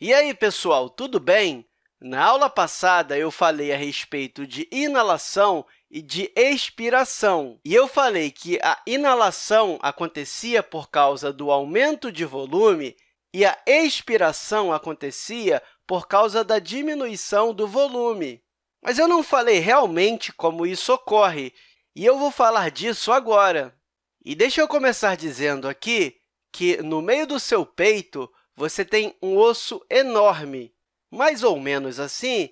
E aí, pessoal, tudo bem? Na aula passada, eu falei a respeito de inalação e de expiração. E eu falei que a inalação acontecia por causa do aumento de volume e a expiração acontecia por causa da diminuição do volume. Mas eu não falei realmente como isso ocorre, e eu vou falar disso agora. E deixa eu começar dizendo aqui que, no meio do seu peito, você tem um osso enorme, mais ou menos assim,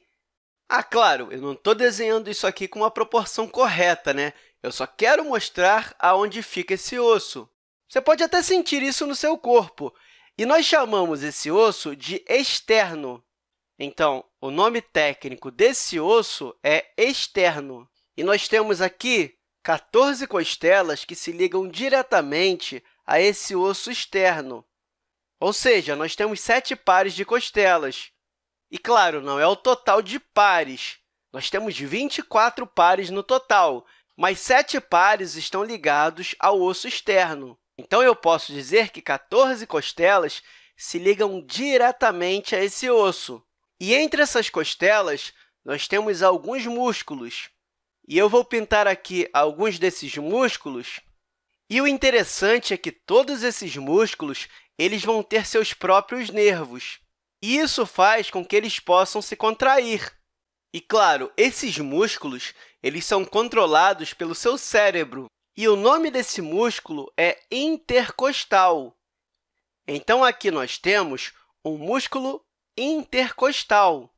ah, claro, eu não estou desenhando isso aqui com uma proporção correta, né? Eu só quero mostrar aonde fica esse osso. Você pode até sentir isso no seu corpo, e nós chamamos esse osso de externo. Então, o nome técnico desse osso é externo. E nós temos aqui 14 costelas que se ligam diretamente a esse osso externo. Ou seja, nós temos sete pares de costelas. E, claro, não é o total de pares. Nós temos 24 pares no total, mas sete pares estão ligados ao osso externo. Então, eu posso dizer que 14 costelas se ligam diretamente a esse osso. E entre essas costelas, nós temos alguns músculos. E eu vou pintar aqui alguns desses músculos. E o interessante é que todos esses músculos eles vão ter seus próprios nervos. E isso faz com que eles possam se contrair. E, claro, esses músculos eles são controlados pelo seu cérebro, e o nome desse músculo é intercostal. Então, aqui nós temos um músculo intercostal.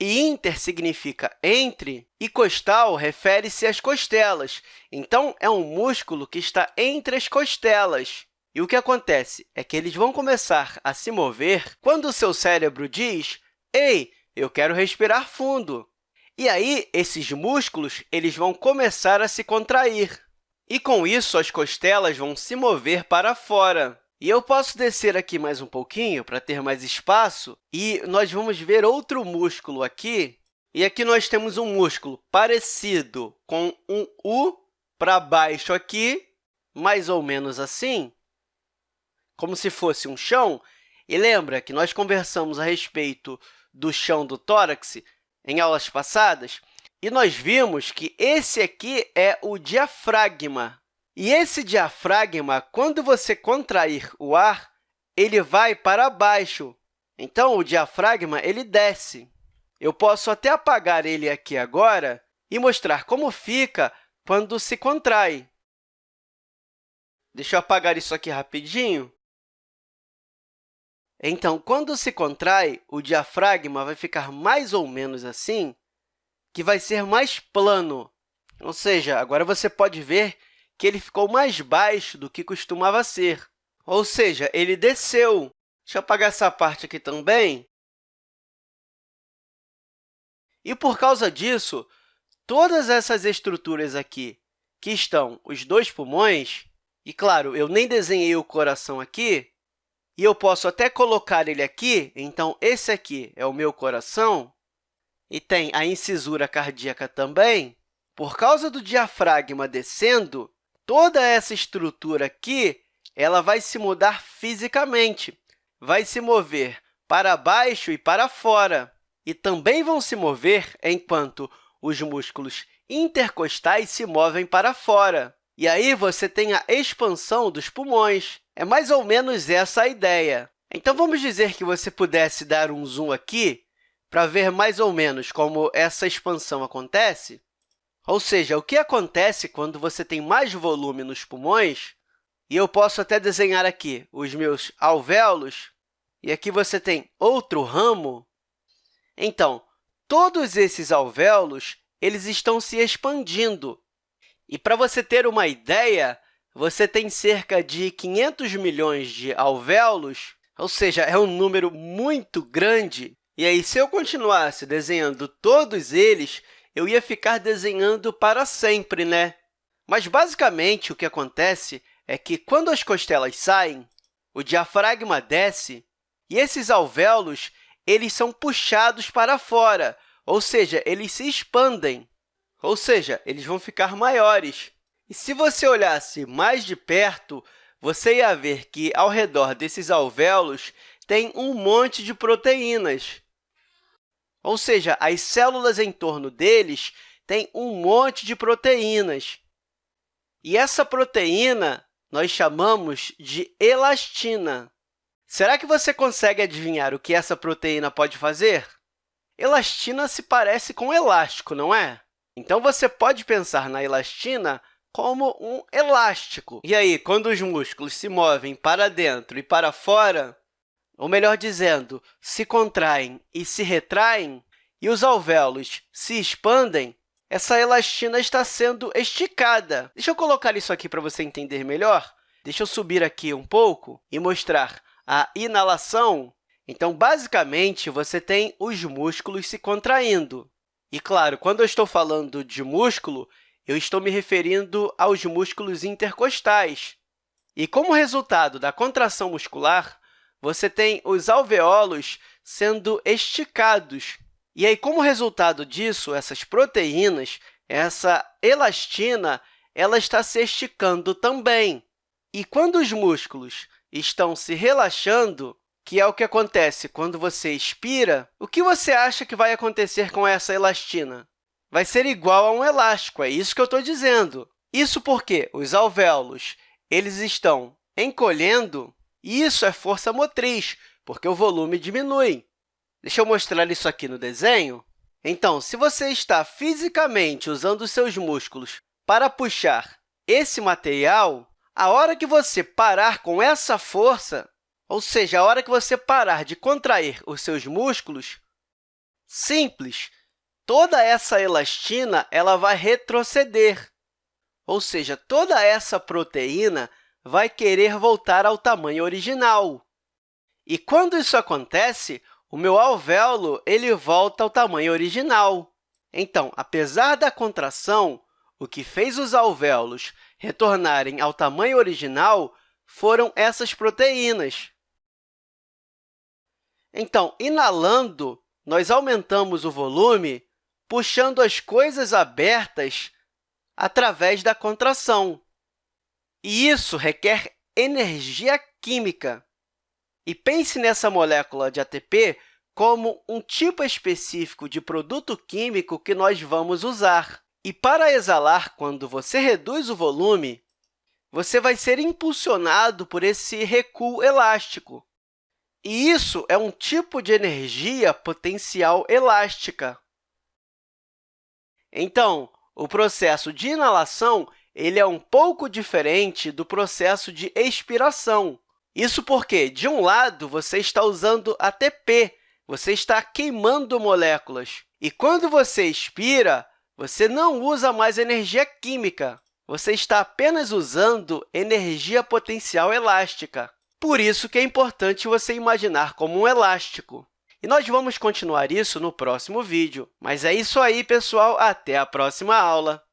E inter significa entre, e costal refere-se às costelas. Então, é um músculo que está entre as costelas. E o que acontece é que eles vão começar a se mover quando o seu cérebro diz «Ei, eu quero respirar fundo». E aí, esses músculos eles vão começar a se contrair. E, com isso, as costelas vão se mover para fora. E eu posso descer aqui mais um pouquinho para ter mais espaço, e nós vamos ver outro músculo aqui. E aqui nós temos um músculo parecido com um U para baixo aqui, mais ou menos assim como se fosse um chão. E lembra que nós conversamos a respeito do chão do tórax em aulas passadas? E nós vimos que esse aqui é o diafragma. E esse diafragma, quando você contrair o ar, ele vai para baixo. Então, o diafragma ele desce. Eu posso até apagar ele aqui agora e mostrar como fica quando se contrai. Deixa eu apagar isso aqui rapidinho. Então, quando se contrai, o diafragma vai ficar mais ou menos assim, que vai ser mais plano. Ou seja, agora você pode ver que ele ficou mais baixo do que costumava ser. Ou seja, ele desceu. Deixa eu apagar essa parte aqui também. E, por causa disso, todas essas estruturas aqui, que estão os dois pulmões, e, claro, eu nem desenhei o coração aqui, e eu posso até colocar ele aqui. Então, esse aqui é o meu coração, e tem a incisura cardíaca também. Por causa do diafragma descendo, toda essa estrutura aqui ela vai se mudar fisicamente, vai se mover para baixo e para fora. E também vão se mover enquanto os músculos intercostais se movem para fora. E aí você tem a expansão dos pulmões. É mais ou menos essa a ideia. Então, vamos dizer que você pudesse dar um zoom aqui para ver mais ou menos como essa expansão acontece. Ou seja, o que acontece quando você tem mais volume nos pulmões, e eu posso até desenhar aqui os meus alvéolos, e aqui você tem outro ramo. Então, todos esses alvéolos eles estão se expandindo. E, para você ter uma ideia, você tem cerca de 500 milhões de alvéolos, ou seja, é um número muito grande. E aí, se eu continuasse desenhando todos eles, eu ia ficar desenhando para sempre, né? Mas, basicamente, o que acontece é que, quando as costelas saem, o diafragma desce e esses alvéolos eles são puxados para fora, ou seja, eles se expandem, ou seja, eles vão ficar maiores. E se você olhasse mais de perto, você ia ver que, ao redor desses alvéolos, têm um monte de proteínas. Ou seja, as células em torno deles têm um monte de proteínas. E essa proteína nós chamamos de elastina. Será que você consegue adivinhar o que essa proteína pode fazer? Elastina se parece com elástico, não é? Então, você pode pensar na elastina como um elástico. E aí, quando os músculos se movem para dentro e para fora, ou melhor dizendo, se contraem e se retraem, e os alvéolos se expandem, essa elastina está sendo esticada. Deixa eu colocar isso aqui para você entender melhor. Deixa eu subir aqui um pouco e mostrar a inalação. Então, basicamente, você tem os músculos se contraindo. E, claro, quando eu estou falando de músculo, eu estou me referindo aos músculos intercostais. E, como resultado da contração muscular, você tem os alvéolos sendo esticados. E aí, como resultado disso, essas proteínas, essa elastina, ela está se esticando também. E quando os músculos estão se relaxando, que é o que acontece quando você expira, o que você acha que vai acontecer com essa elastina? vai ser igual a um elástico, é isso que eu estou dizendo. Isso porque os alvéolos eles estão encolhendo, isso é força motriz, porque o volume diminui. Deixa eu mostrar isso aqui no desenho. Então, se você está fisicamente usando os seus músculos para puxar esse material, a hora que você parar com essa força, ou seja, a hora que você parar de contrair os seus músculos, simples, toda essa elastina ela vai retroceder, ou seja, toda essa proteína vai querer voltar ao tamanho original. E quando isso acontece, o meu alvéolo ele volta ao tamanho original. Então, apesar da contração, o que fez os alvéolos retornarem ao tamanho original foram essas proteínas. Então, inalando, nós aumentamos o volume puxando as coisas abertas através da contração. E isso requer energia química. E pense nessa molécula de ATP como um tipo específico de produto químico que nós vamos usar. E para exalar, quando você reduz o volume, você vai ser impulsionado por esse recuo elástico. E isso é um tipo de energia potencial elástica. Então, o processo de inalação ele é um pouco diferente do processo de expiração. Isso porque, de um lado, você está usando ATP, você está queimando moléculas. E quando você expira, você não usa mais energia química, você está apenas usando energia potencial elástica. Por isso que é importante você imaginar como um elástico. E nós vamos continuar isso no próximo vídeo. Mas é isso aí, pessoal. Até a próxima aula!